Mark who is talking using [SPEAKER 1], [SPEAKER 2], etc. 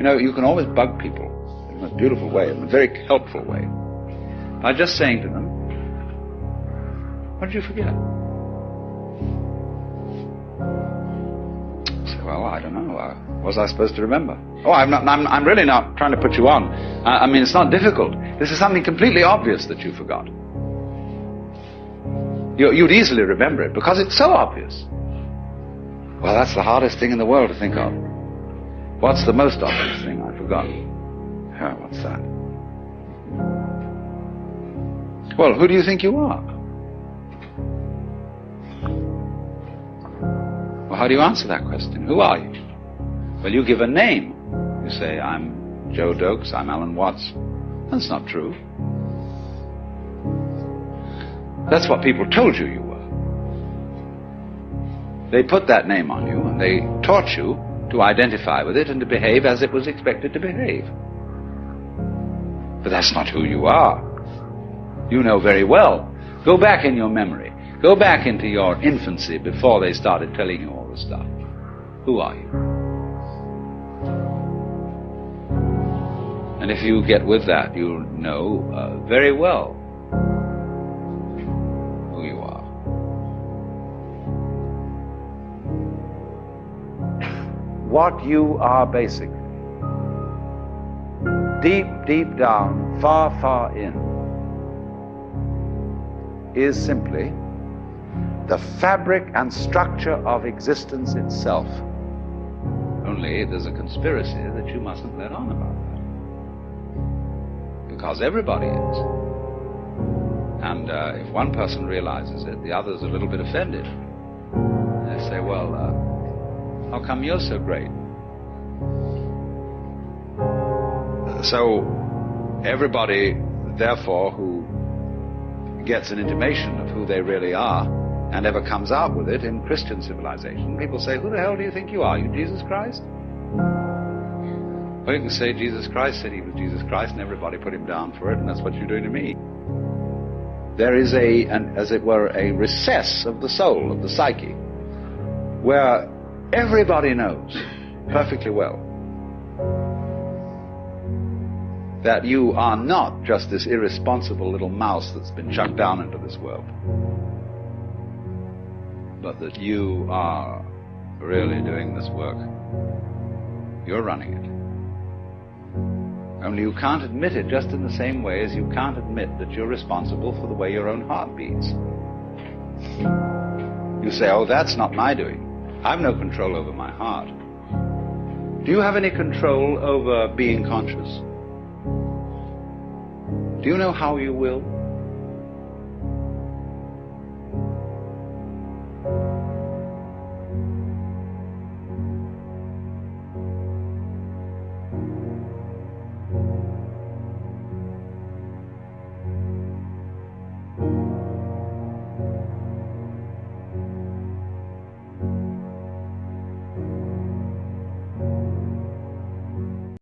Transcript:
[SPEAKER 1] You know, you can always bug people in a beautiful way, in a very helpful way, by just saying to them, What did you forget? Well, I don't know. Uh, what was I supposed to remember? Oh, I'm, not, I'm, I'm really not trying to put you on. I, I mean, it's not difficult. This is something completely obvious that you forgot. You, you'd easily remember it because it's so obvious. Well, that's the hardest thing in the world to think of. What's the most obvious thing I've forgotten? Oh, what's that? Well, who do you think you are? Well, how do you answer that question? Who are you? Well, you give a name. You say, I'm Joe Doakes, I'm Alan Watts. That's not true. That's what people told you you were. They put that name on you and they taught you to identify with it and to behave as it was expected to behave. But that's not who you are. You know very well. Go back in your memory. Go back into your infancy before they started telling you all the stuff. Who are you? And if you get with that, you'll know uh, very well What you are basically. Deep, deep down, far, far in, is simply the fabric and structure of existence itself. Only there's a conspiracy that you mustn't let on about that. Because everybody is. And uh, if one person realizes it, the other's a little bit offended. They say, well, uh, how come you're so great? So, everybody, therefore, who gets an intimation of who they really are and ever comes out with it in Christian civilization, people say, Who the hell do you think you are? You Jesus Christ? Well, you can say Jesus Christ said he was Jesus Christ and everybody put him down for it, and that's what you're doing to me. There is a, an, as it were, a recess of the soul, of the psyche, where everybody knows perfectly well that you are not just this irresponsible little mouse that's been chucked down into this world, but that you are really doing this work. You're running it. Only you can't admit it just in the same way as you can't admit that you're responsible for the way your own heart beats. You say, oh, that's not my doing. I've no control over my heart. Do you have any control over being conscious? Do you know how you will?